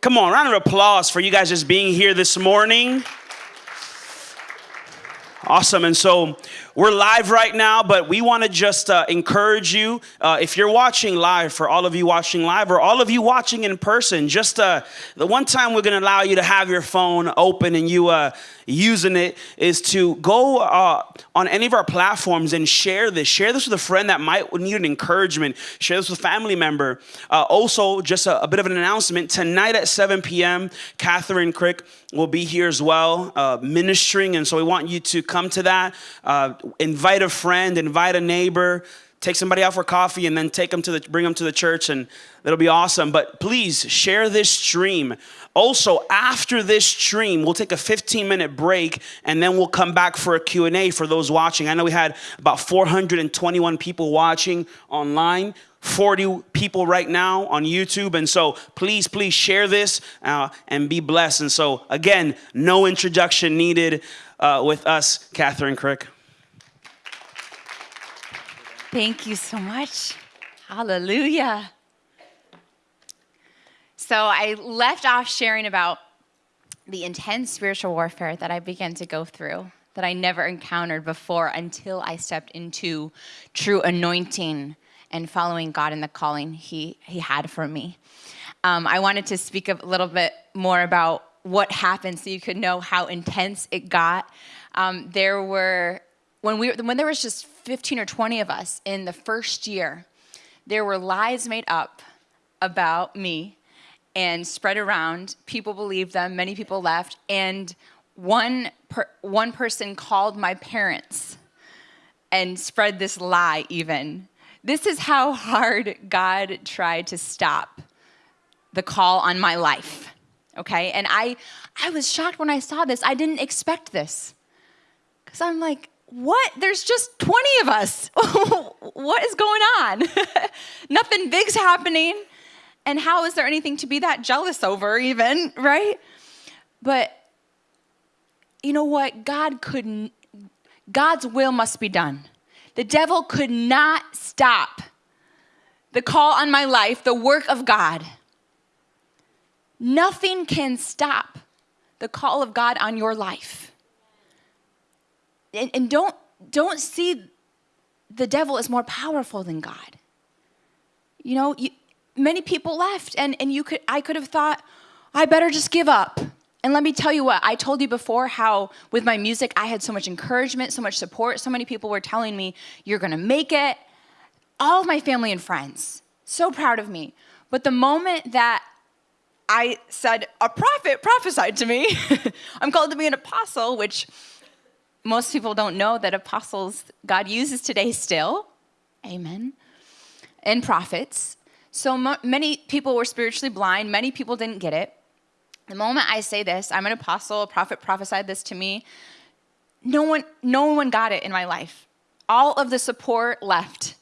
Come on, round of applause for you guys just being here this morning. Awesome. And so we're live right now, but we want to just uh, encourage you. Uh, if you're watching live, for all of you watching live, or all of you watching in person, just uh, the one time we're going to allow you to have your phone open and you uh, using it is to go uh, on any of our platforms and share this. Share this with a friend that might need an encouragement. Share this with a family member. Uh, also, just a, a, bit of an announcement tonight at 7 p.m., Kathryn Krick will be here as well, ministering. And so we want you to come to that. Uh, invite a friend, invite a neighbor take somebody out for coffee and then take them to the bring them to the church and that'll be awesome but please share this stream also, after this stream, we'll take a 15 minute break and then we'll come back for a Q&A for those watching. I know we had about 421 people watching online. 40 people right now on YouTube. And so please, please share this uh, and be blessed. And so, again, no introduction needed uh, with us, Kathryn Krick. Thank you so much. Hallelujah. So I left off sharing about the intense spiritual warfare that I began to go through that I never encountered before until I stepped into true anointing and following God in the calling He, he had for me. Um, I wanted to speak a little bit more about what happened so you could know how intense it got. Um, there were, when, we, when there was just 15 or 20 of us in the first year, there were lies made up about me and spread around. People believed them, many people left, and one, per, one person called my parents and spread this lie even. This is how hard God tried to stop the call on my life. Okay? And I I was shocked when I saw this. I didn't expect this. Cuz I'm like, what? There's just 20 of us. what is going on? Nothing big's happening. And how is there anything to be that jealous over, even, right? But you know what? God couldn't, God's will must be done. The devil could not stop the call on my life, the work of God. Nothing can stop the call of God on your life. And, and don't, don't see the devil as more powerful than God. You know, you, many people left and, and you could I could have thought, I better just give up. And let me tell you what, I told you before how with my music I had so much encouragement, so much support. So many people were telling me, you're gonna make it. All of my family and friends, so proud of me. But the moment that I said, a prophet prophesied to me, I'm called to be an apostle, which most people don't know that apostles God uses today still. Amen. And prophets. So many people were spiritually blind. Many people didn't get it. The moment I say this, I'm an apostle, a prophet prophesied this to me. No one, no one got it in my life. All of the support left.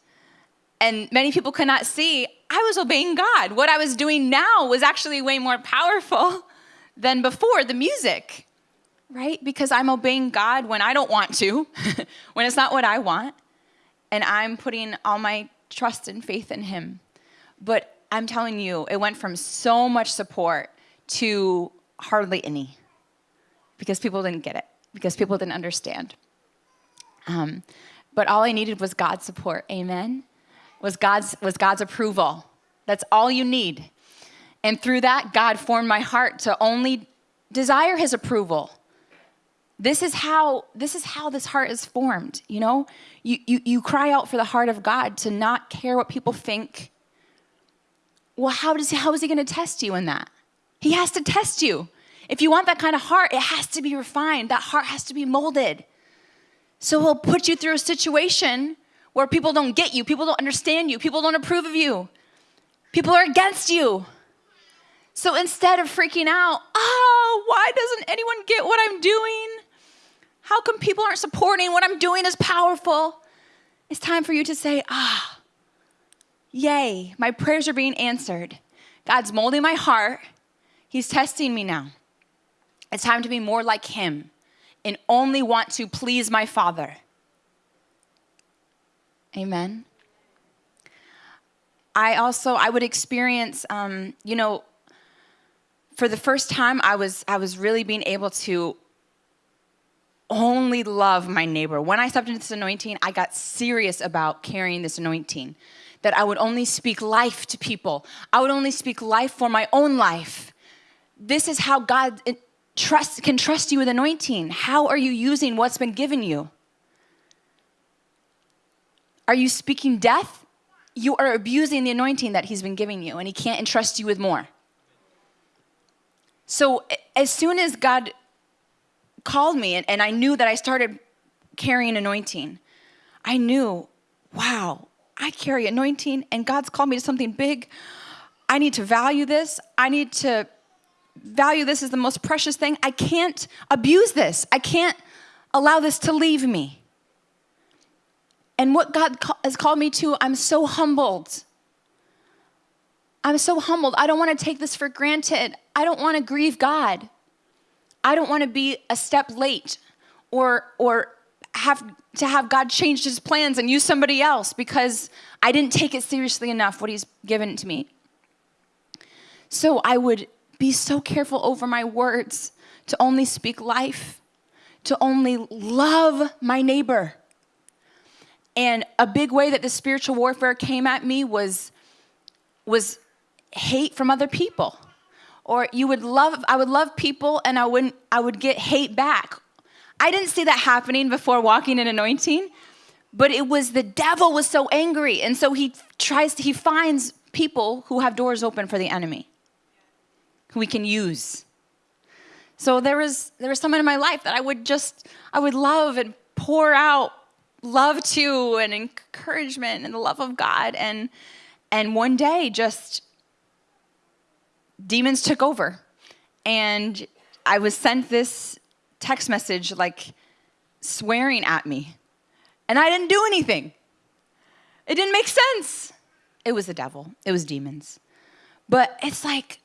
And many people could not see I was obeying God. What I was doing now was actually way more powerful than before the music, right? Because I'm obeying God when I don't want to, when it's not what I want. And I'm putting all my trust and faith in Him. But I'm telling you, it went from so much support to hardly any because people didn't get it, because people didn't understand. Um, but all I needed was God's support, amen? Was God's, was God's approval. That's all you need. And through that, God formed my heart to only desire his approval. This is how this is how this heart is formed, you know? You, you, you cry out for the heart of God to not care what people think, well, how, does, how is he going to test you in that? He has to test you. If you want that kind of heart, it has to be refined. That heart has to be molded. So he'll put you through a situation where people don't get you, people don't understand you, people don't approve of you, people are against you. So instead of freaking out, oh, why doesn't anyone get what I'm doing? How come people aren't supporting what I'm doing is powerful? It's time for you to say, ah, Yay, my prayers are being answered. God's molding my heart. He's testing me now. It's time to be more like Him and only want to please my Father. Amen. I also, I would experience, um, you know, for the first time, I was, I was really being able to only love my neighbor. When I stepped into this anointing, I got serious about carrying this anointing. That I would only speak life to people. I would only speak life for my own life. This is how God trust, can trust you with anointing. How are you using what's been given you? Are you speaking death? You are abusing the anointing that He's been giving you, and He can't entrust you with more. So, as soon as God called me and, and I knew that I started carrying anointing, I knew, wow, I carry anointing and God's called me to something big. I need to value this. I need to value this as the most precious thing. I can't abuse this. I can't allow this to leave me. And what God has called me to, I'm so humbled. I'm so humbled. I don't want to take this for granted. I don't want to grieve God. I don't want to be a step late or or have to have God change his plans and use somebody else because I didn't take it seriously enough what he's given to me. So I would be so careful over my words to only speak life, to only love my neighbor. And a big way that the spiritual warfare came at me was was hate from other people. Or you would love i would love people and i wouldn't i would get hate back. I didn't see that happening before walking in anointing but it was the devil was so angry. And so he tries to, he finds people who have doors open for the enemy who we can use. So there was there was someone in my life that i would just i would love and pour out love to and encouragement and the love of god and and one day just demons took over. And I was sent this text message like swearing at me. And I didn't do anything. It didn't make sense. It was the devil, it was demons. But it's like,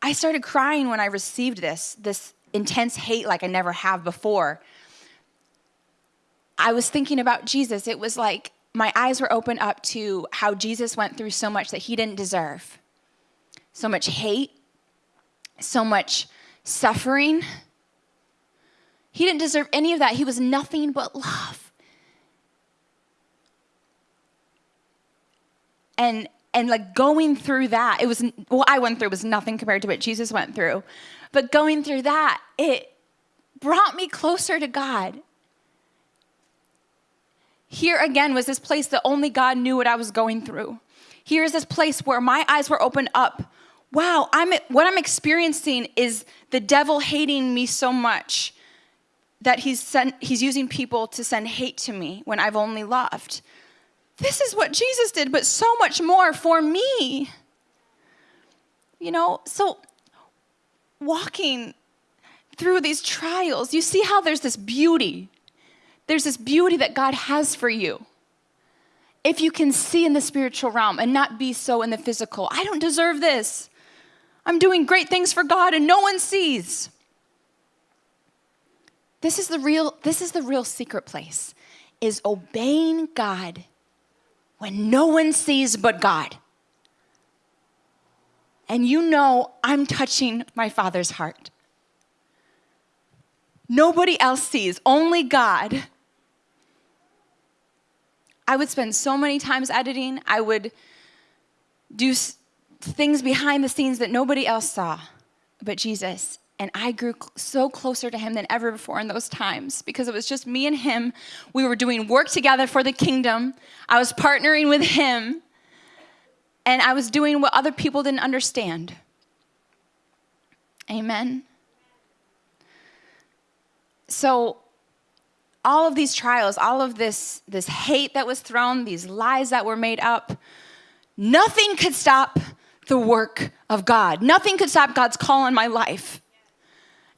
I started crying when I received this, this intense hate like I never have before. I was thinking about Jesus. It was like my eyes were opened up to how Jesus went through so much that he didn't deserve so much hate, so much suffering. He didn't deserve any of that. He was nothing but love. And and like going through that, it was what I went through was nothing compared to what Jesus went through. But going through that, it brought me closer to God. Here again was this place that only God knew what I was going through. Here's this place where my eyes were opened up wow, I'm, what I'm experiencing is the devil hating me so much that he's, sent, he's using people to send hate to me when I've only loved. This is what Jesus did, but so much more for me. You know, so walking through these trials, you see how there's this beauty. There's this beauty that God has for you. If you can see in the spiritual realm and not be so in the physical, I don't deserve this. I'm doing great things for God and no one sees. This is the real this is the real secret place is obeying God when no one sees but God. And you know I'm touching my Father's heart. Nobody else sees, only God. I would spend so many times editing. I would do things behind the scenes that nobody else saw but Jesus. And I grew so closer to him than ever before in those times because it was just me and him. We were doing work together for the kingdom. I was partnering with him. And I was doing what other people didn't understand. Amen. So, all of these trials, all of this, this hate that was thrown, these lies that were made up, nothing could stop the work of God. Nothing could stop God's call on my life.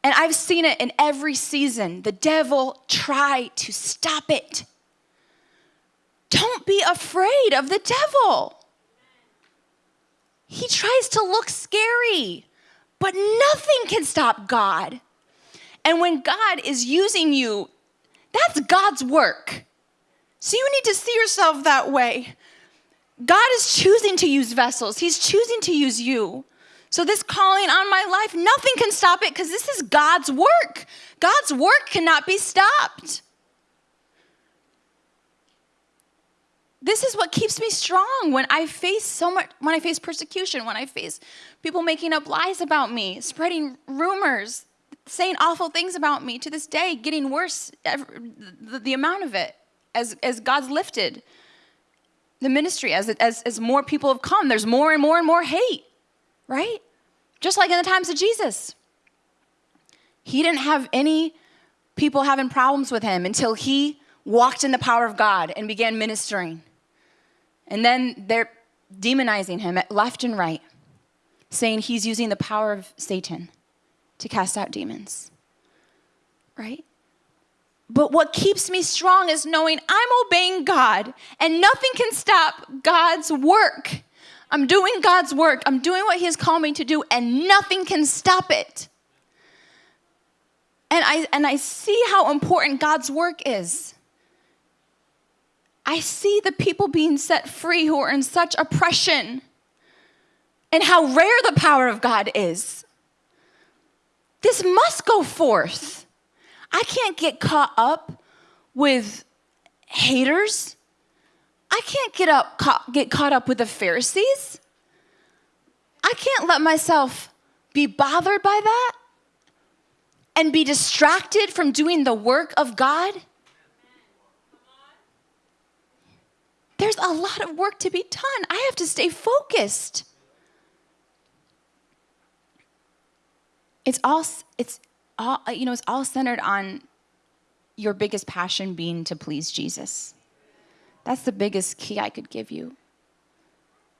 And I've seen it in every season. The devil try to stop it. Don't be afraid of the devil. He tries to look scary, but nothing can stop God. And when God is using you, that's God's work. So you need to see yourself that way. God is choosing to use vessels, He's choosing to use you. So, this calling on my life, nothing can stop it because this is God's work. God's work cannot be stopped. This is what keeps me strong when I face so much, when I face persecution, when I face people making up lies about me, spreading rumors, saying awful things about me to this day, getting worse, the, the amount of it as, as God's lifted the ministry, as, as, as more people have come, there's more and more and more hate, right? Just like in the times of Jesus. He didn't have any people having problems with him until he walked in the power of God and began ministering. And then they're demonizing him left and right, saying he's using the power of Satan to cast out demons. Right? But what keeps me strong is knowing I'm obeying God and nothing can stop God's work. I'm doing God's work. I'm doing what He has called me to do, and nothing can stop it. And I, and I see how important God's work is. I see the people being set free who are in such oppression and how rare the power of God is. This must go forth. I can't get caught up with haters. I can't get up get caught up with the Pharisees. I can't let myself be bothered by that and be distracted from doing the work of God. There's a lot of work to be done. I have to stay focused. It's all it's all uh, you know, it's all centered on your biggest passion being to please Jesus. That's the biggest key I could give you.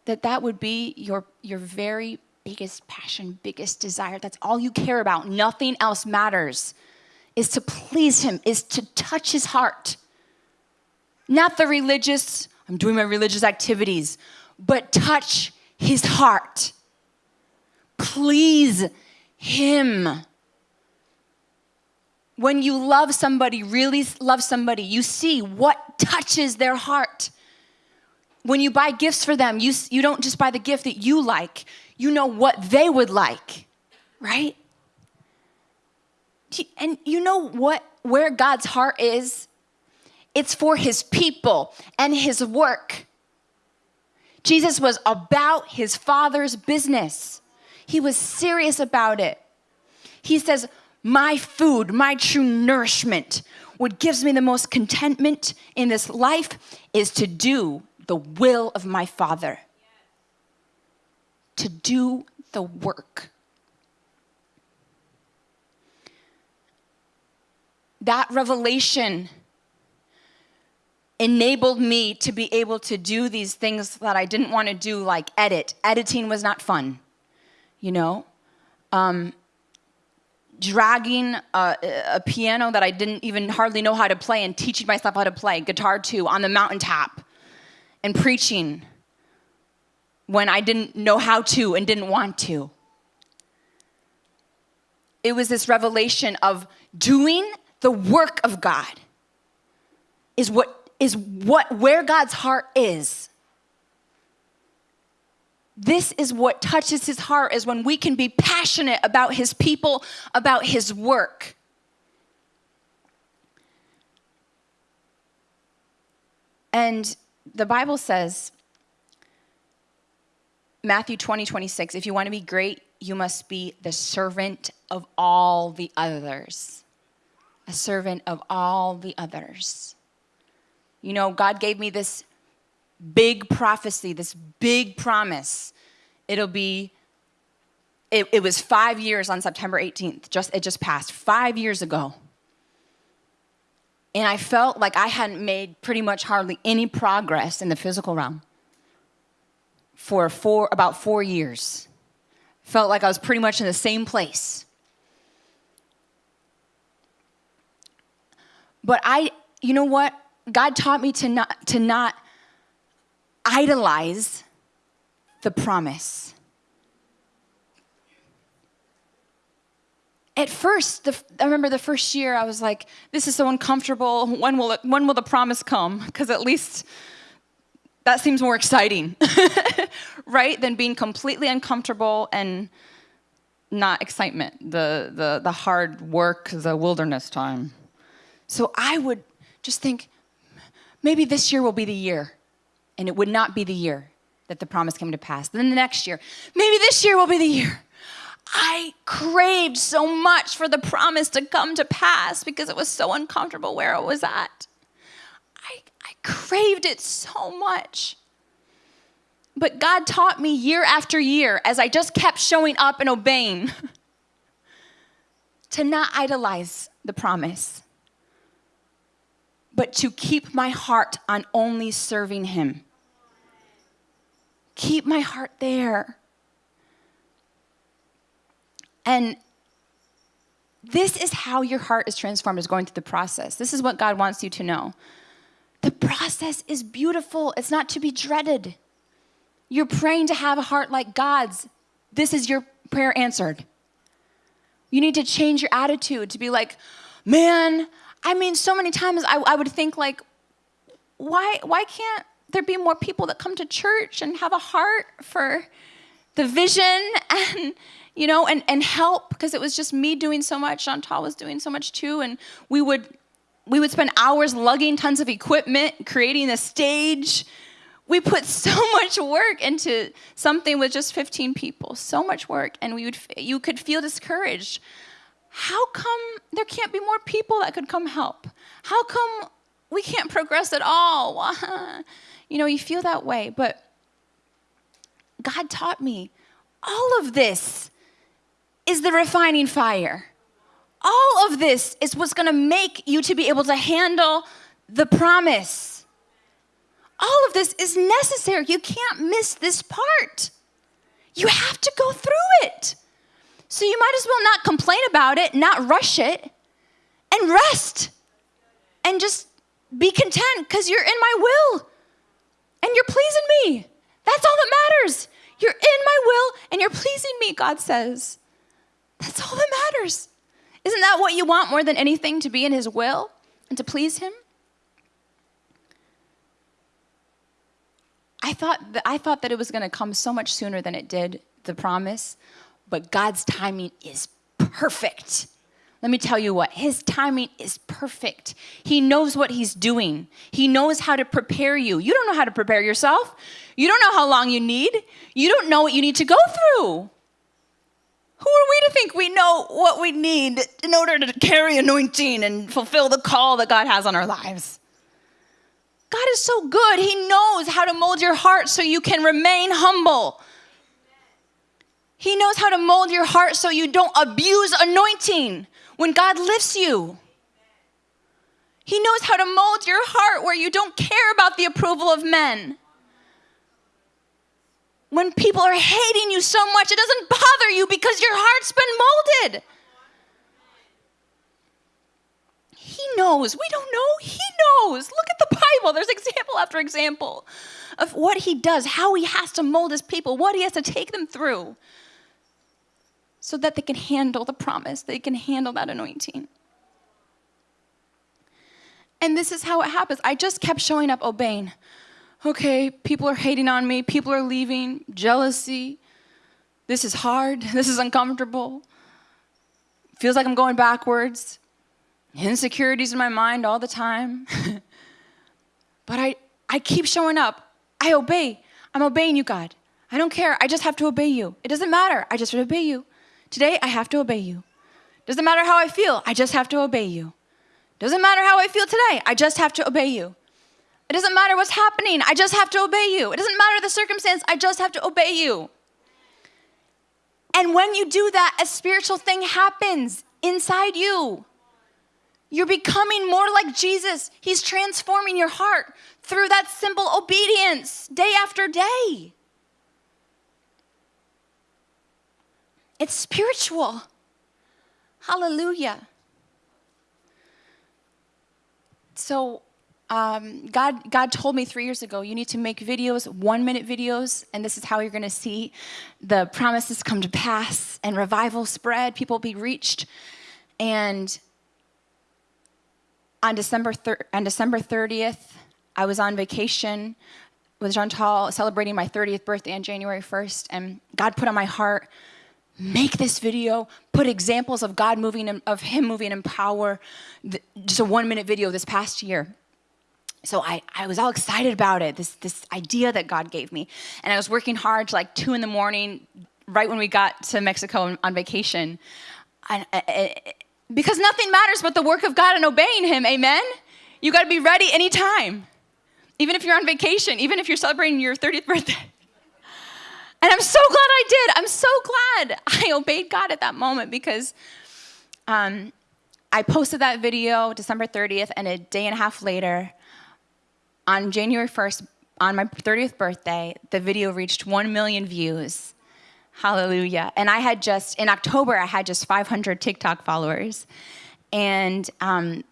That that would be your your very biggest passion, biggest desire. That's all you care about. Nothing else matters. Is to please him, is to touch his heart. Not the religious I'm doing my religious activities, but touch his heart. Please him. When you love somebody, really love somebody, you see what touches their heart. When you buy gifts for them, you, you don't just buy the gift that you like, you know what they would like, right? And you know what where God's heart is? it's for his people and his work. Jesus was about his father's business. He was serious about it. He says, My food, my true nourishment, what gives me the most contentment in this life is to do the will of my Father, to do the work. That revelation enabled me to be able to do these things that I didn't want to do, like edit. Editing was not fun, you know? Um, dragging a, a, piano that I didn't even hardly know how to play and teaching myself how to play, guitar too, on the mountaintop, and preaching when I didn't know how to and didn't want to. It was this revelation of doing the work of God is what is what where God's heart is. This is what touches his heart is when we can be passionate about his people, about his work. And the Bible says, Matthew 20, 26, if you want to be great, you must be the servant of all the others. A servant of all the others. You know, God gave me this big prophecy, this big promise. It'll be, it, it, was five years on September 18th. Just it just passed five years ago. And I felt like I hadn't made pretty much hardly any progress in the physical realm for four, about four years. Felt like I was pretty much in the same place. But I, you know what? God taught me to not, to not idolize the promise. At first, the, I remember the first year, I was like, this is so uncomfortable. When will, it, when will the promise come? Because at least that seems more exciting, right? Than being completely uncomfortable and not excitement, the, the, the hard work, the wilderness time. So I would just think, maybe this year will be the year. And it would not be the year that the promise came to pass. Then the next year, maybe this year will be the year. I craved so much for the promise to come to pass because it was so uncomfortable where it was at. I, I craved it so much. But God taught me year after year as I just kept showing up and obeying to not idolize the promise, but to keep my heart on only serving Him. Keep my heart there. And this is how your heart is transformed, is going through the process. This is what God wants you to know. The process is beautiful, it's not to be dreaded. You're praying to have a heart like God's. This is your prayer answered. You need to change your attitude to be like, man, I mean, so many times I, I would think like, why, why can't there be more people that come to church and have a heart for the vision and you know and, and help because it was just me doing so much chantal was doing so much too and we would we would spend hours lugging tons of equipment creating a stage. We put so much work into something with just 15 people so much work and we would you could feel discouraged. How come there can't be more people that could come help? How come we can't progress at all you know you feel that way but god taught me all of this is the refining fire all of this is what's going to make you to be able to handle the promise all of this is necessary. You can't miss this part. You have to go through it. So you might as well not complain about it, not rush it, and rest. And just be content because you're in my will and you're pleasing me. That's all that matters. You're in my will and you're pleasing me, God says. That's all that matters. Isn't that what you want more than anything to be in His will and to please Him? I thought that, I thought that it was going to come so much sooner than it did, the promise, but God's timing is perfect. Let me tell you what, his timing is perfect. He knows what he's doing. He knows how to prepare you. You don't know how to prepare yourself. You don't know how long you need. You don't know what you need to go through. Who are we to think we know what we need in order to carry anointing and fulfill the call that God has on our lives? God is so good. He knows how to mold your heart so you can remain humble. He knows how to mold your heart so you don't abuse anointing when God lifts you. He knows how to mold your heart where you don't care about the approval of men. When people are hating you so much, it doesn't bother you because your heart's been molded. He knows. We don't know. He knows. Look at the Bible. There's example after example of what he does, how he has to mold his people, what he has to take them through so that they can handle the promise, they can handle that anointing. And this is how it happens. I just kept showing up obeying. Okay, people are hating on me, people are leaving, jealousy. This is hard, this is uncomfortable. Feels like I'm going backwards insecurities in my mind all the time. but I, I keep showing up. I obey. I'm obeying you, God. I don't care. I just have to obey you. It doesn't matter. I just obey you. Today, I have to obey you. Doesn't matter how I feel. I just have to obey you. Doesn't matter how I feel today. I just have to obey you. It doesn't matter what's happening. I just have to obey you. It doesn't matter the circumstance. I just have to obey you. And when you do that, a spiritual thing happens inside you. You're becoming more like Jesus. He's transforming your heart through that simple obedience day after day. It's spiritual. Hallelujah. So, um, God, God told me three years ago, you need to make videos, one minute videos, and this is how you're going to see the promises come to pass and revival spread, people be reached. And on December, on December 30th, I was on vacation. with Jean Chantal celebrating my 30th birthday on January 1st, and God put on my heart, make this video, put examples of God moving, in, of Him moving in power, just a one minute video this past year. So I, I was all excited about it, this, this idea that God gave me. And I was working hard to like two in the morning, right when we got to Mexico on vacation. And, uh, uh, because nothing matters but the work of God and obeying Him, amen? You gotta be ready anytime even if you're on vacation, even if you're celebrating your 30th birthday. And I'm so glad I did. I'm so glad I obeyed God at that moment because um, I posted that video December 30th, and a day and a half later, on January 1st, on my 30th birthday, the video reached 1 million views. Hallelujah. And I had just, in October, I had just 500 TikTok followers. And um,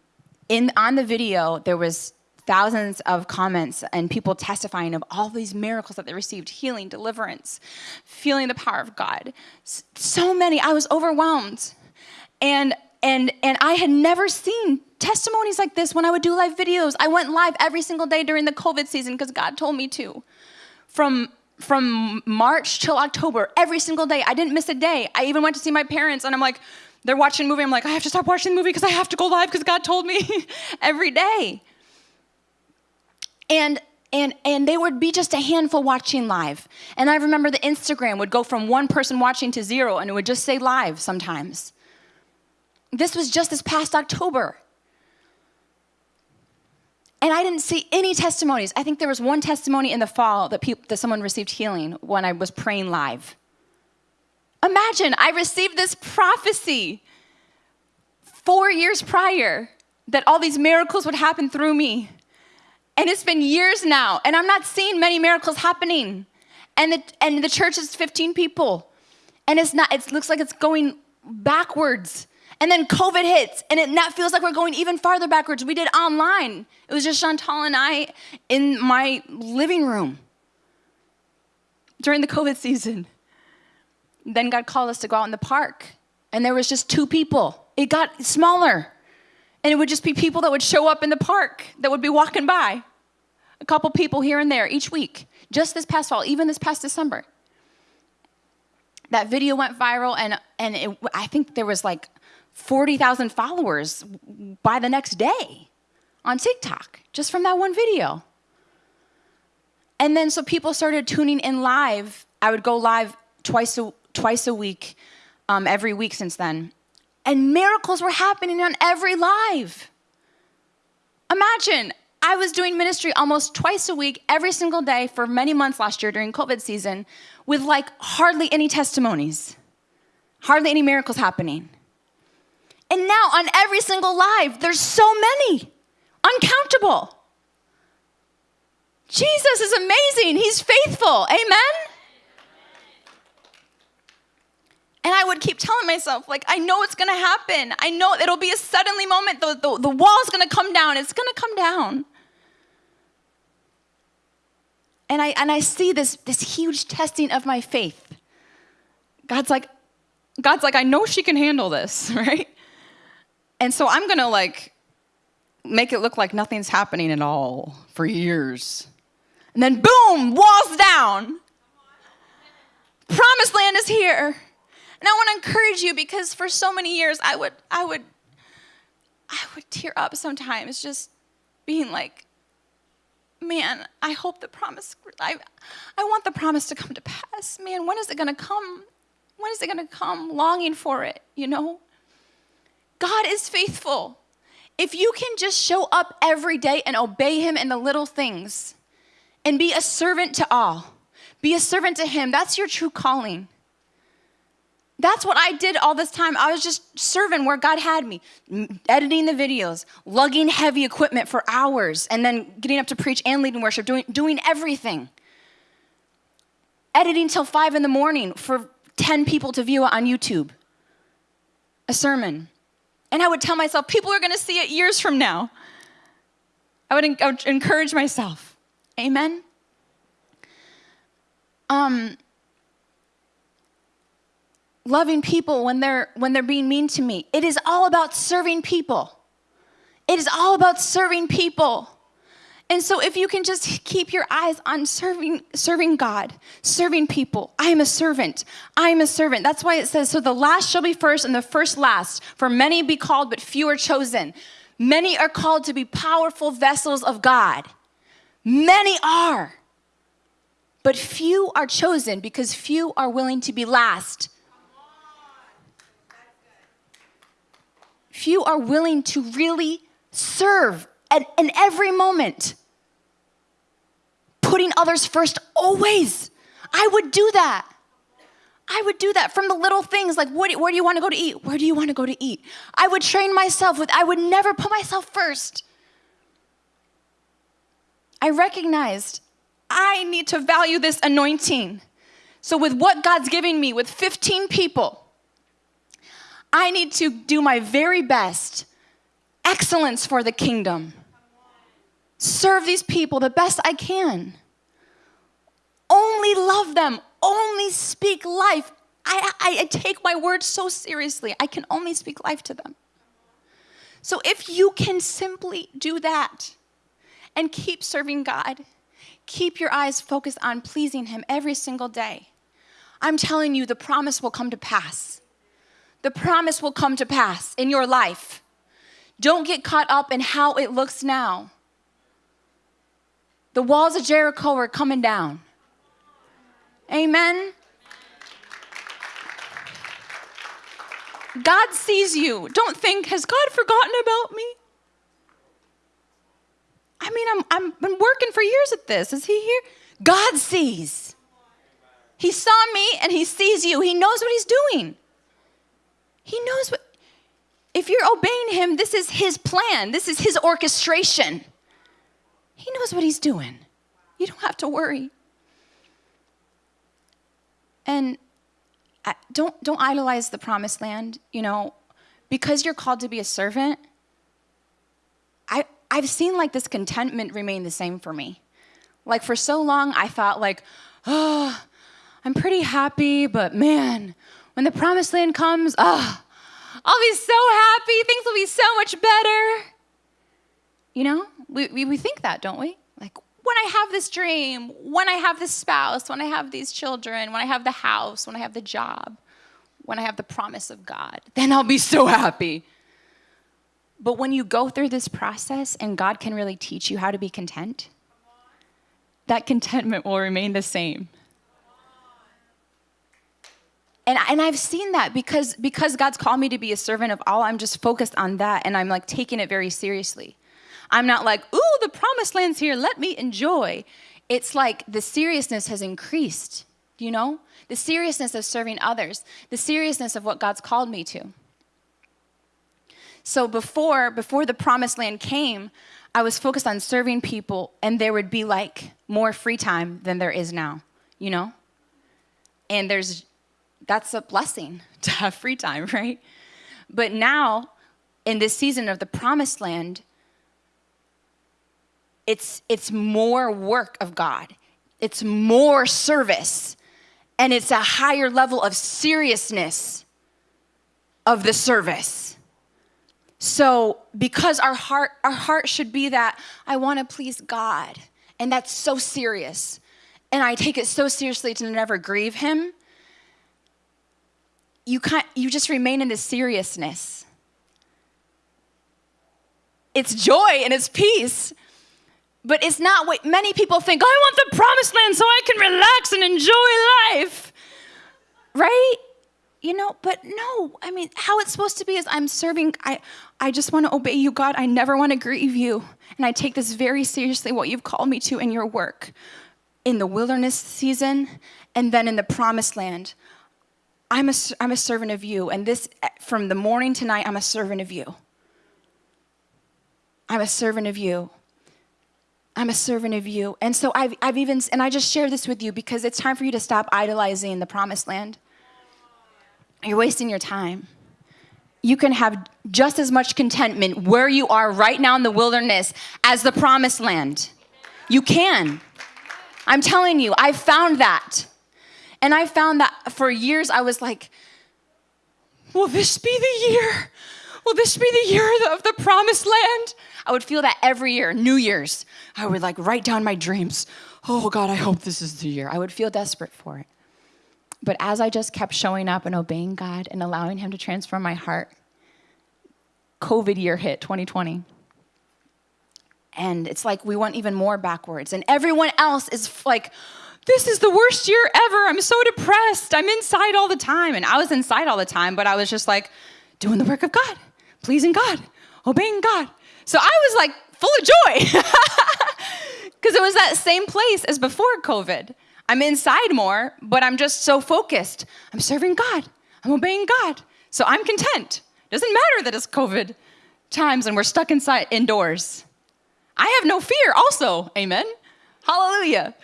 in, on the video, there was thousands of comments and people testifying of all these miracles that they received healing, deliverance, feeling the power of God. So many. I was overwhelmed. And and and I had never seen testimonies like this when I would do live videos. I went live every single day during the COVID season because God told me to. From from March till October, every single day. I didn't miss a day. I even went to see my parents and I'm like, they're watching a movie. I'm like, I have to stop watching the movie because I have to go live because God told me every day. And and and they would be just a handful watching live. And I remember the Instagram would go from one person watching to zero and it would just say live sometimes. This was just this past October. And I didn't see any testimonies. I think there was one testimony in the fall that, people, that someone received healing when I was praying live. Imagine, I received this prophecy four years prior that all these miracles would happen through me. And it's been years now, and I'm not seeing many miracles happening. And the, and the church is 15 people. And it's not, it looks like it's going backwards. And then COVID hits, and it that feels like we're going even farther backwards. We did online. It was just Chantal and I in my living room during the COVID season. Then God called us to go out in the park, and there was just two people. It got smaller. And it would just be people that would show up in the park that would be walking by. A couple people here and there each week, just this past fall, even this past December. That video went viral, and, and it, I think there was like 40,000 followers by the next day on TikTok, just from that one video. And then so people started tuning in live. I would go live twice a, twice a week, um, every week since then and miracles were happening on every live. Imagine, I was doing ministry almost twice a week, every single day for many months last year during COVID season, with like hardly any testimonies, hardly any miracles happening. And now on every single live, there's so many, uncountable. Jesus is amazing. He's faithful. Amen? And I would keep telling myself, like, I know it's gonna happen. I know it'll be a suddenly moment. The, the, the wall's gonna come down. It's gonna come down. And I, and I see this, this huge testing of my faith. God's like, God's like, I know she can handle this, right? And so I'm gonna like make it look like nothing's happening at all for years. And then boom, walls down. Promised land is here. And I want to encourage you because for so many years I would I would I would tear up sometimes just being like man, I hope the promise I I want the promise to come to pass. Man, when is it going to come? When is it going to come? Longing for it, you know? God is faithful. If you can just show up every day and obey him in the little things and be a servant to all, be a servant to him, that's your true calling. That's what I did all this time. I was just serving where God had me, editing the videos, lugging heavy equipment for hours, and then getting up to preach and leading worship, doing, doing everything. Editing till five in the morning for 10 people to view it on YouTube, a sermon. And I would tell myself, people are gonna see it years from now. I would, I would encourage myself. Amen? Um, loving people when they're when they're being mean to me. It is all about serving people. It is all about serving people. And so if you can just keep your eyes on serving serving God, serving people. I am a servant. I am a servant. That's why it says so the last shall be first and the first last. For many be called but few are chosen. Many are called to be powerful vessels of God. Many are. But few are chosen because few are willing to be last. Few are willing to really serve at, in every moment. Putting others first always. I would do that. I would do that from the little things like what, where do you want to go to eat? Where do you want to go to eat? I would train myself with, I would never put myself first. I recognized I need to value this anointing. So, with what God's giving me, with 15 people, I need to do my very best excellence for the kingdom. Serve these people the best I can. Only love them, only speak life. I, I, I, take my words so seriously. I can only speak life to them. So if you can simply do that and keep serving God, keep your eyes focused on pleasing Him every single day, I'm telling you, the promise will come to pass. The promise will come to pass in your life. Don't get caught up in how it looks now. The walls of Jericho are coming down. Amen. God sees you. Don't think, has God forgotten about me? I mean, I'm, I'm been working for years at this. Is he here? God sees. He saw me and he sees you. He knows what he's doing. He knows what, if you're obeying him, this is his plan, this is his orchestration. He knows what he's doing. You don't have to worry. And don't, don't idolize the promised land. You know, because you're called to be a servant, I, I've seen like this contentment remain the same for me. Like for so long, I thought like, oh, I'm pretty happy, but man, when the promised land comes, oh, I'll be so happy. Things will be so much better. You know, we, we, we think that, don't we? Like, when I have this dream, when I have this spouse, when I have these children, when I have the house, when I have the job, when I have the promise of God, then I'll be so happy. But when you go through this process and God can really teach you how to be content, that contentment will remain the same and, and I've seen that because, because God's called me to be a servant of all, I'm just focused on that and I'm like taking it very seriously. I'm not like, ooh, the promised land's here, let me enjoy. It's like the seriousness has increased, you know? The seriousness of serving others, the seriousness of what God's called me to. So before, before the promised land came, I was focused on serving people and there would be like more free time than there is now, you know? And there's that's a blessing to have free time, right? But now, in this season of the promised land, it's, it's more work of God, it's more service, and it's a higher level of seriousness of the service. So, because our heart, our heart should be that I want to please God, and that's so serious, and I take it so seriously to never grieve Him you can't you just remain in this seriousness. It's joy and it's peace but it's not what many people think oh, i want the promised land so i can relax and enjoy life. Right? You know but no i mean how it's supposed to be is i'm serving i i just want to obey you god. I never want to grieve you. And i take this very seriously what you've called me to in your work. In the wilderness season and then in the promised land I'm a, I'm a servant of you. And this, eh, from the morning to night, I'm a servant of you. I'm a servant of you. I'm a servant of you. And so I've, I've even, and I just share this with you because it's time for you to stop idolizing the promised land. You're wasting your time. You can have just as much contentment where you are right now in the wilderness as the promised land. You can. I'm telling you, I've found that. And I found that for years I was like, will this be the year? will this be the year of the promised land? I would feel that every year, New Year's. I would like write down my dreams. Oh God, I hope this is the year. I would feel desperate for it. But as I just kept showing up and obeying God and allowing Him to transform my heart, COVID year hit, 2020. And it's like we went even more backwards. And everyone else is like, this is the worst year ever. I'm so depressed. I'm inside all the time. And I was inside all the time, but I was just like doing the work of God, pleasing God, obeying God. So I was like full of joy because it was that same place as before COVID. I'm inside more, but I'm just so focused. I'm serving God, I'm obeying God. So I'm content. Doesn't matter that it's COVID times and we're stuck inside indoors. I have no fear also. Amen. Hallelujah.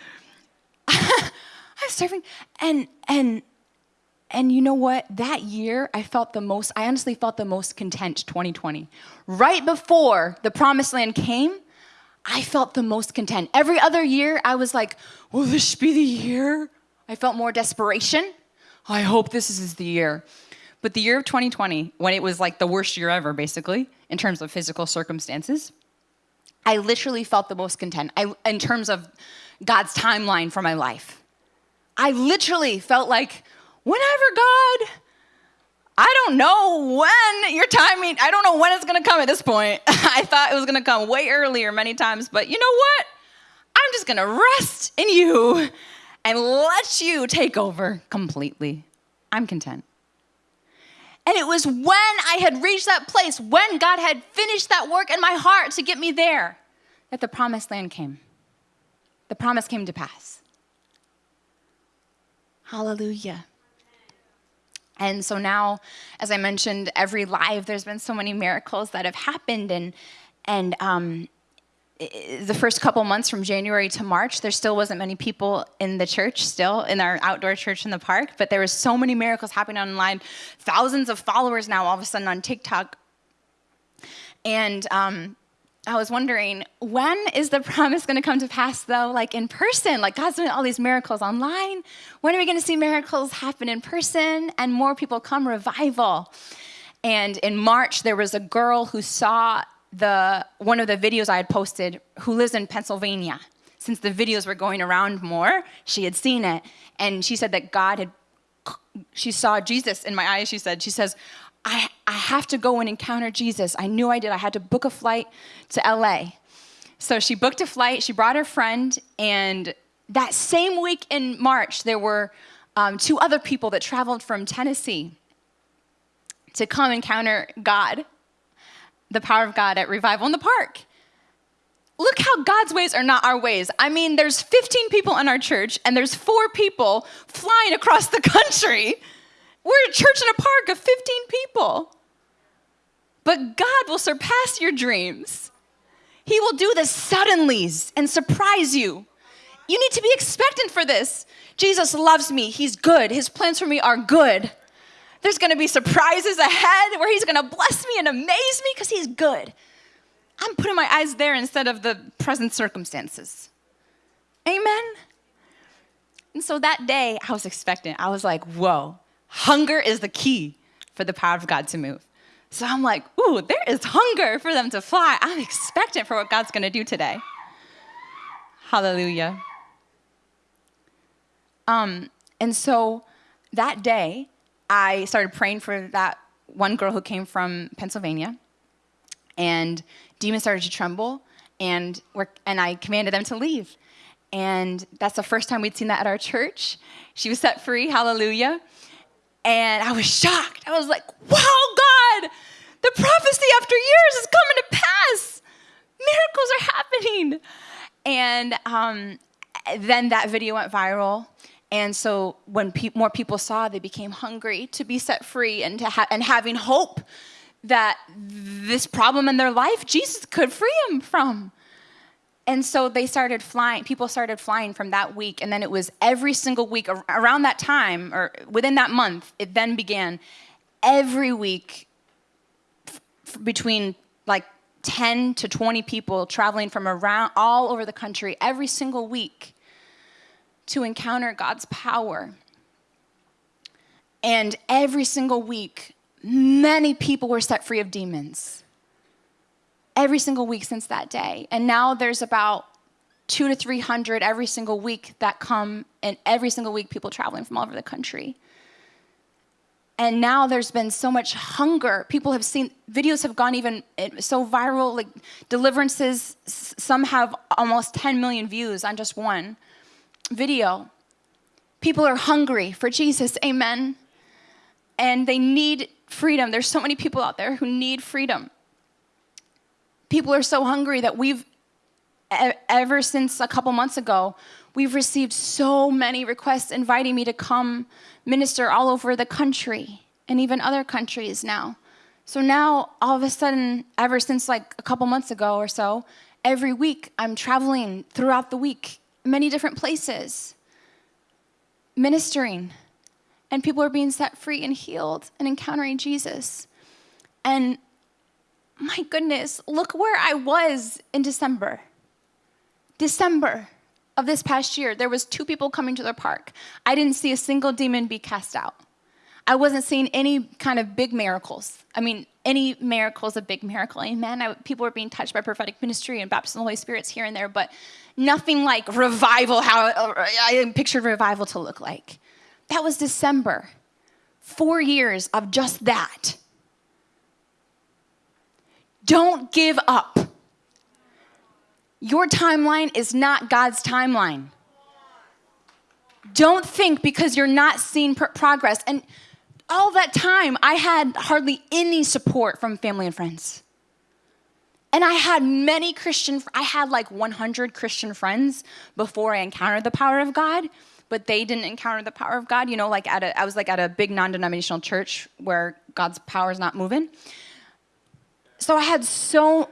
I'm serving and and and you know what? That year I felt the most I honestly felt the most content 2020. Right before the promised land came, I felt the most content. Every other year I was like, "Will this be the year?" I felt more desperation. I hope this is the year. But the year of 2020, when it was like the worst year ever, basically, in terms of physical circumstances, I literally felt the most content I, in terms of God's timeline for my life. I literally felt like, whenever God, I don't know when your timing, I don't know when it's gonna come at this point. I thought it was gonna come way earlier many times, but you know what? I'm just gonna rest in you and let you take over completely. I'm content. And it was when I had reached that place, when God had finished that work in my heart to get me there, that the promised land came. The promise came to pass. Hallelujah. And so now, as I mentioned, every live, there's been so many miracles that have happened. And, and um, the first couple months from January to March, there still wasn't many people in the church, still in our outdoor church in the park, but there was so many miracles happening online. Thousands of followers now, all of a sudden on TikTok. And um, I was wondering, when is the promise going to come to pass, though, like in person? Like God's doing all these miracles online. When are we going to see miracles happen in person and more people come revival? And in March, there was a girl who saw the one of the videos I had posted who lives in Pennsylvania. Since the videos were going around more, she had seen it. And she said that God had, she saw Jesus in my eyes, she said. She says, I, I have to go and encounter Jesus. I knew I did. I had to book a flight to LA. So she booked a flight, she brought her friend, and that same week in March, there were um, two other people that traveled from Tennessee to come encounter God, the power of God at Revival in the Park. Look how God's ways are not our ways. I mean, there's 15 people in our church, and there's four people flying across the country we're a church in a park of 15 people. But God will surpass your dreams. He will do the suddenlies and surprise you. You need to be expectant for this. Jesus loves me. He's good. His plans for me are good. There's going to be surprises ahead where he's going to bless me and amaze me because he's good. I'm putting my eyes there instead of the present circumstances. Amen. And so that day, I was expectant. I was like, whoa, Hunger is the key for the power of God to move. So I'm like, ooh, there is hunger for them to fly. I'm expectant for what God's gonna do today. Hallelujah. Um, and so that day, I started praying for that one girl who came from Pennsylvania, and demons started to tremble, and, and I commanded them to leave. And that's the first time we'd seen that at our church. She was set free, hallelujah. And I was shocked. I was like, wow, God, the prophecy after years is coming to pass. Miracles are happening. And um, then that video went viral. And so when pe- more people saw, they became hungry to be set free and, to ha- and having hope that this problem in their life, Jesus could free them from. And so they started flying, people started flying from that week. And then it was every single week around that time, or within that month, it then began every week between like 10 to 20 people traveling from around all over the country every single week to encounter God's power. And every single week, many people were set free of demons every single week since that day. And now there's about two to 300 every single week that come, and every single week people traveling from all over the country. And now there's been so much hunger. People have seen, videos have gone even eh, so viral, like deliverances, some have almost 10 million views on just one video. People are hungry for Jesus, amen. And they need freedom. There's so many people out there who need freedom. People are so hungry that we've, ever since a couple months ago, we've received so many requests inviting me to come minister all over the country and even other countries now. So now, all of a sudden, ever since like a couple months ago or so, every week I'm traveling throughout the week, many different places, ministering and people are being set free and healed and encountering Jesus. And my goodness, look where I was in December. December of this past year, there was two people coming to the park. I didn't see a single demon be cast out. I wasn't seeing any kind of big miracles. I mean, any miracle is a big miracle. Amen. I, people were being touched by prophetic ministry and baptism of the Holy Spirits here and there, but nothing like revival, how uh, I pictured revival to look like. That was December. Four years of just that. Don't give up. Your timeline is not God's timeline. Don't think because you're not seeing progress. And all that time, I had hardly any support from family and friends. And I had many Christian, I had like 100 Christian friends before I encountered the power of God but they didn't encounter the power of God. You know, like at a, I was like at a big non-denominational church where God's power is not moving. So I had so,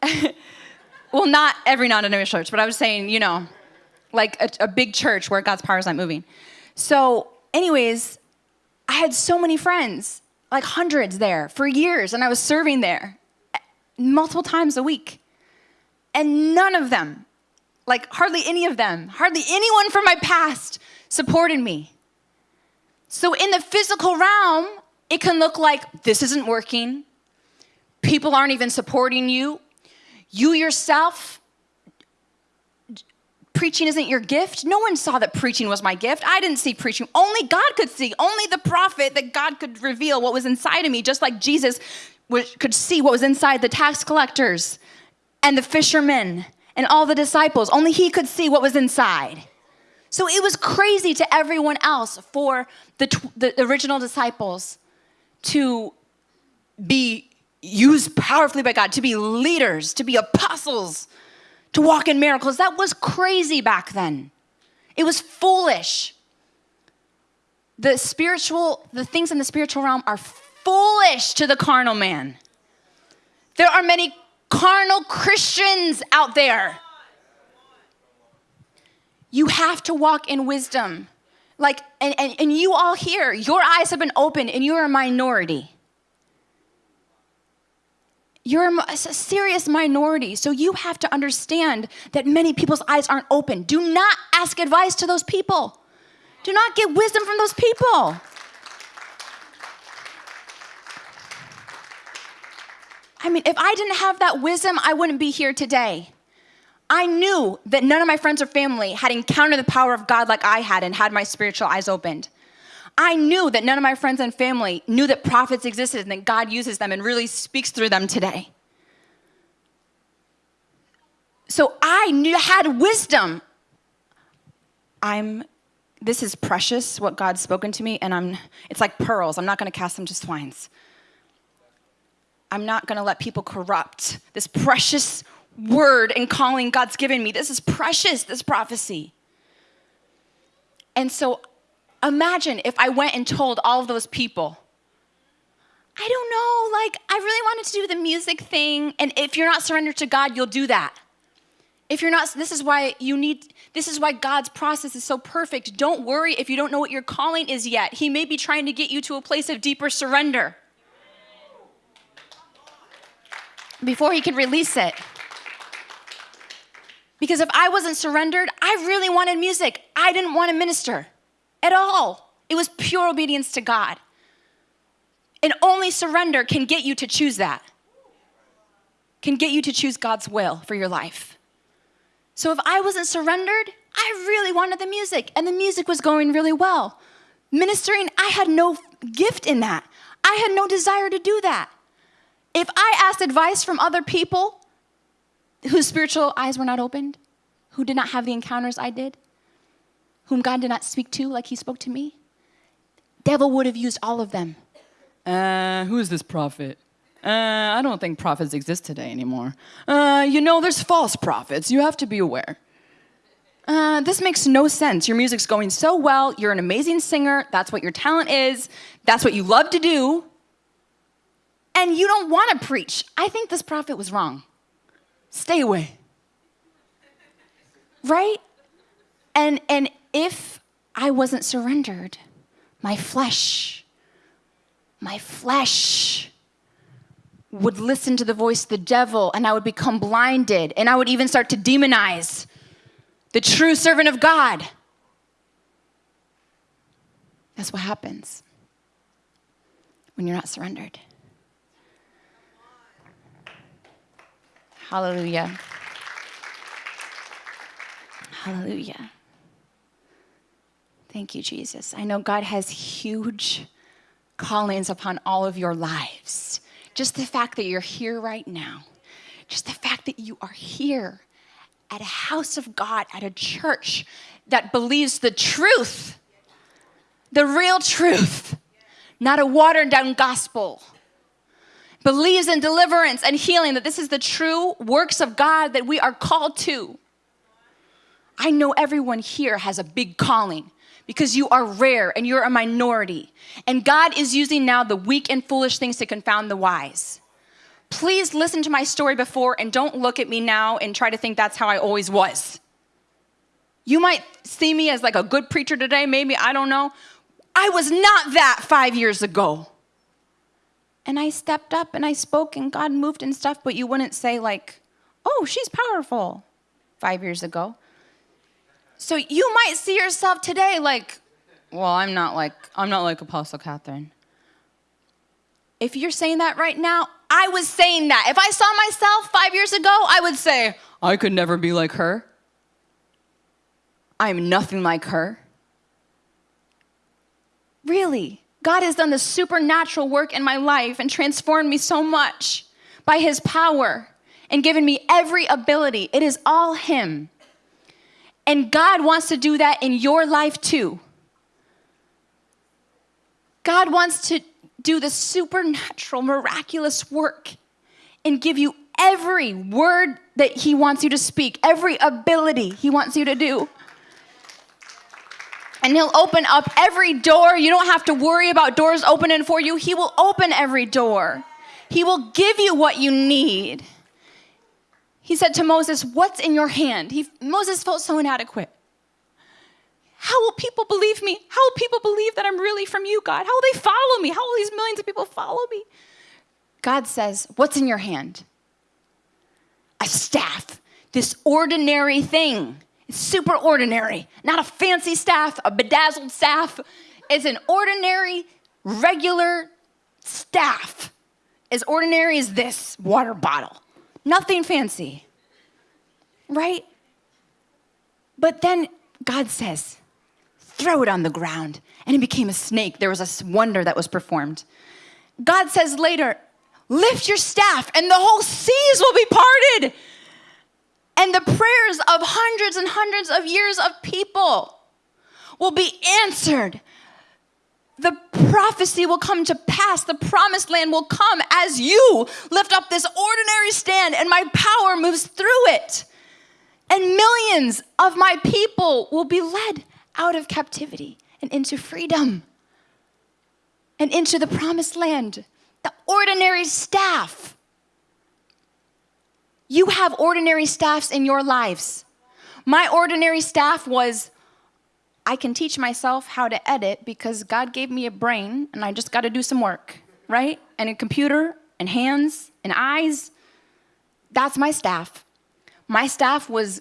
well, not every non-denominational church, but I was saying, you know, like a, a big church where God's power is not moving. So, anyways, I had so many friends, like hundreds there for years, and I was serving there eh, multiple times a week. And none of them like, hardly any of them, hardly anyone from my past supported me. So, in the physical realm, it can look like this isn't working. People aren't even supporting you. You yourself, preaching isn't your gift. No one saw that preaching was my gift. I didn't see preaching. Only God could see. Only the prophet that God could reveal what was inside of me, just like Jesus could see what was inside the tax collectors and the fishermen and all the disciples. Only he could see what was inside. So it was crazy to everyone else for the, the original disciples to be used powerfully by God, to be leaders, to be apostles, to walk in miracles. That was crazy back then. It was foolish. The spiritual, the things in the spiritual realm are foolish to the carnal man. There are many carnal Christians out there. You have to walk in wisdom. Like, and, and, and you all here, your eyes have been opened and you're a minority. You're a, serious minority. So you have to understand that many people's eyes aren't open. Do not ask advice to those people. Do not get wisdom from those people. I mean, if I didn't have that wisdom, I wouldn't be here today. I knew that none of my friends or family had encountered the power of God like I had and had my spiritual eyes opened. I knew that none of my friends and family knew that prophets existed and that God uses them and really speaks through them today. So I knew, had wisdom. I'm this is precious what God's spoken to me and I'm it's like pearls. I'm not going to cast them to swines. I'm not going to let people corrupt this precious word and calling God's given me. This is precious, this prophecy. And so imagine if I went and told all of those people, I don't know, like, I really wanted to do the music thing. And if you're not surrendered to God, you'll do that. If you're not, this is why you need, this is why God's process is so perfect. Don't worry if you don't know what your calling is yet. He may be trying to get you to a place of deeper surrender. before he can release it. Because if I wasn't surrendered, I really wanted music. I didn't want to minister at all. It was pure obedience to God. And only surrender can get you to choose that, can get you to choose God's will for your life. So if I wasn't surrendered, I really wanted the music, and the music was going really well. Ministering, I had no gift in that. I had no desire to do that. If I asked advice from other people whose spiritual eyes were not opened, who did not have the encounters I did, whom God did not speak to like he spoke to me, devil would have used all of them. Uh, who is this prophet? Uh, I don't think prophets exist today anymore. Uh, you know, there's false prophets. You have to be aware. Uh, this makes no sense. Your music's going so well. You're an amazing singer. That's what your talent is. That's what you love to do. And you don't want to preach. I think this prophet was wrong. Stay away. Right? And, and if I wasn't surrendered, my flesh, my flesh would listen to the voice of the devil and I would become blinded and I would even start to demonize the true servant of God. That's what happens when you're not surrendered. Hallelujah. Hallelujah. Thank you, Jesus. I know God has huge callings upon all of your lives. Just the fact that you're here right now, just the fact that you are here at a house of God, at a church that believes the truth, the real truth, not a watered down gospel. Believes in deliverance and healing, that this is the true works of God that we are called to. I know everyone here has a big calling because you are rare and you're a minority. And God is using now the weak and foolish things to confound the wise. Please listen to my story before and don't look at me now and try to think that's how I always was. You might see me as like a good preacher today, maybe, I don't know. I was not that five years ago. And I stepped up and I spoke and God moved and stuff, but you wouldn't say, like, oh, she's powerful five years ago. So you might see yourself today like, well, I'm not like, I'm not like Apostle Kathryn. If you're saying that right now, I was saying that. If I saw myself five years ago, I would say, I could never be like her. I'm nothing like her. Really, God has done the supernatural work in my life and transformed me so much by His power and given me every ability. It is all Him. And God wants to do that in your life too. God wants to do the supernatural, miraculous work and give you every word that He wants you to speak, every ability He wants you to do. And He'll open up every door. You don't have to worry about doors opening for you. He will open every door, He will give you what you need. He said to Moses, What's in your hand? He, Moses felt so inadequate. How will people believe me? How will people believe that I'm really from you, God? How will they follow me? How will these millions of people follow me? God says, What's in your hand? A staff, this ordinary thing. It's super ordinary, not a fancy staff, a bedazzled staff. It's an ordinary, regular staff, as ordinary as this water bottle. Nothing fancy, right? But then God says, throw it on the ground. And it became a snake. There was a wonder that was performed. God says later, lift your staff and the whole seas will be parted. And the prayers of hundreds and hundreds of years of people will be answered. The prophecy will come to pass. The promised land will come as you lift up this ordinary stand and my power moves through it. And millions of my people will be led out of captivity and into freedom and into the promised land. The ordinary staff. You have ordinary staffs in your lives. My ordinary staff was I can teach myself how to edit because God gave me a brain and I just got to do some work, right? And a computer and hands and eyes. That's my staff. My staff was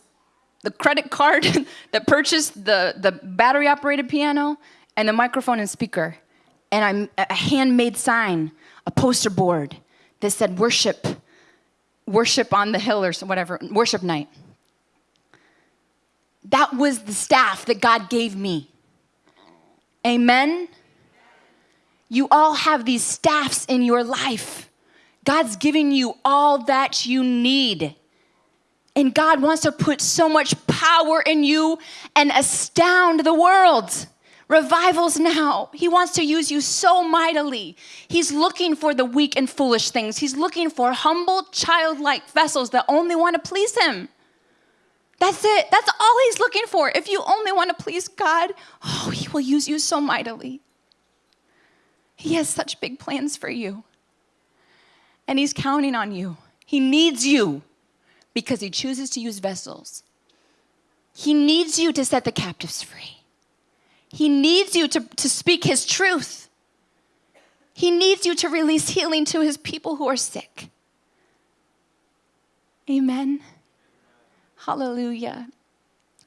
the credit card that purchased the, the battery operated piano and the microphone and speaker. and I'm a handmade sign, a poster board that said worship, worship on the hill or whatever, worship night. That was the staff that God gave me. Amen. You all have these staffs in your life. God's giving you all that you need. And God wants to put so much power in you and astound the world. Revivals now. He wants to use you so mightily. He's looking for the weak and foolish things. He's looking for humble, childlike vessels that only want to please Him. That's it. That's all He's looking for. If you only want to please God, oh, He will use you so mightily. He has such big plans for you. And He's counting on you. He needs you because He chooses to use vessels. He needs you to set the captives free. He needs you to, to speak His truth. He needs you to release healing to His people who are sick. Amen. Hallelujah.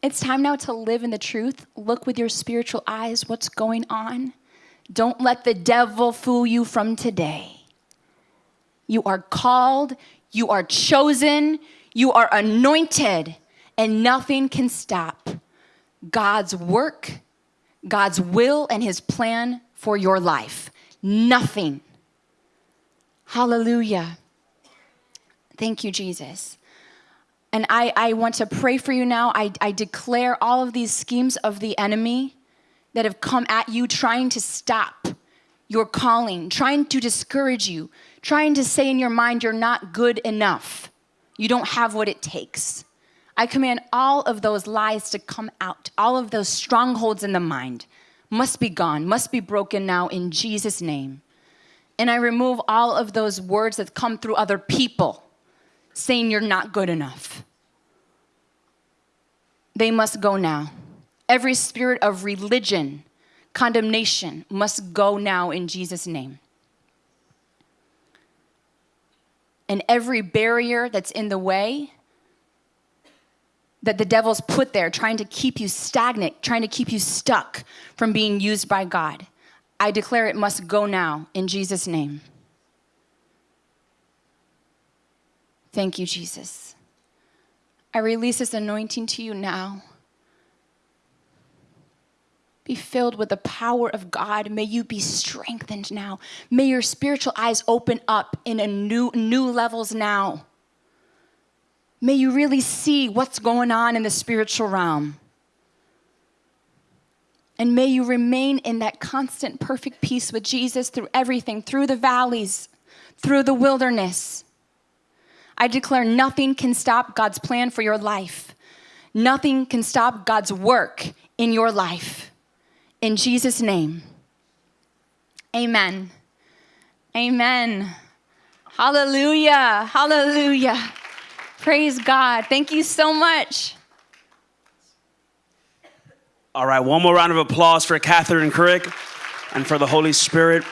It's time now to live in the truth. Look with your spiritual eyes what's going on. Don't let the devil fool you from today. You are called, you are chosen, you are anointed, and nothing can stop God's work God's will and his plan for your life. Nothing. Hallelujah. Thank you, Jesus. And I, I want to pray for you now. I, I declare all of these schemes of the enemy that have come at you trying to stop your calling, trying to discourage you, trying to say in your mind you're not good enough. You don't have what it takes. I command all of those lies to come out. All of those strongholds in the mind must be gone, must be broken now in Jesus' name. And I remove all of those words that come through other people saying you're not good enough. They must go now. Every spirit of religion, condemnation must go now in Jesus' name. And every barrier that's in the way, that the devil's put there trying to keep you stagnant, trying to keep you stuck from being used by God. I declare it must go now in Jesus' name. Thank you, Jesus. I release this anointing to you now. Be filled with the power of God. May you be strengthened now. May your spiritual eyes open up in a new new levels now. May you really see what's going on in the spiritual realm. And may you remain in that constant, perfect peace with Jesus through everything, through the valleys, through the wilderness. I declare nothing can stop God's plan for your life. Nothing can stop God's work in your life. In Jesus' name. Amen. Amen. Hallelujah. Hallelujah. Praise God. Thank you so much. All right, one more round of applause for Kathryn Krick and for the Holy Spirit.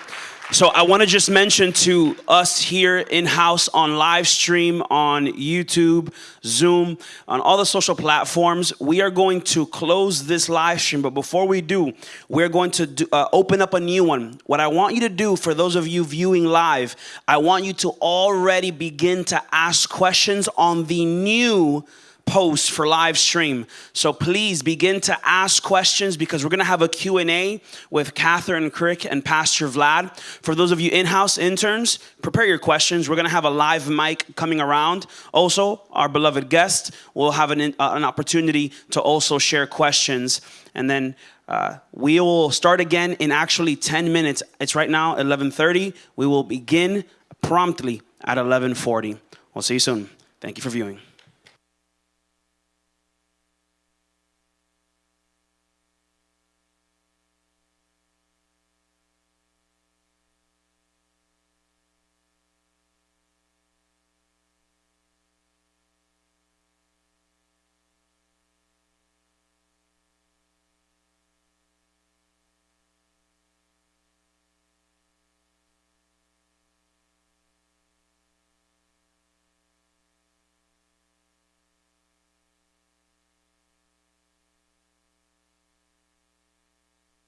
So I want to just mention to us here in-house on live stream, on YouTube, Zoom, on all the social platforms, we are going to close this live stream. But before we do, we're going to do, uh, open up a new one. What I want you to do for those of you viewing live, I want you to already begin to ask questions on the new post for live stream. So please begin to ask questions because we're going to have a Q&A with Kathryn Krick and Pastor Vlad. For those of you in-house interns, prepare your questions. We're going to have a live mic coming around. Also, our beloved guest will have an, uh, an opportunity to also share questions. And then uh, we will start again in actually 10 minutes. It's right now 11.30. We will begin promptly at 11.40. We'll see you soon. Thank you for viewing.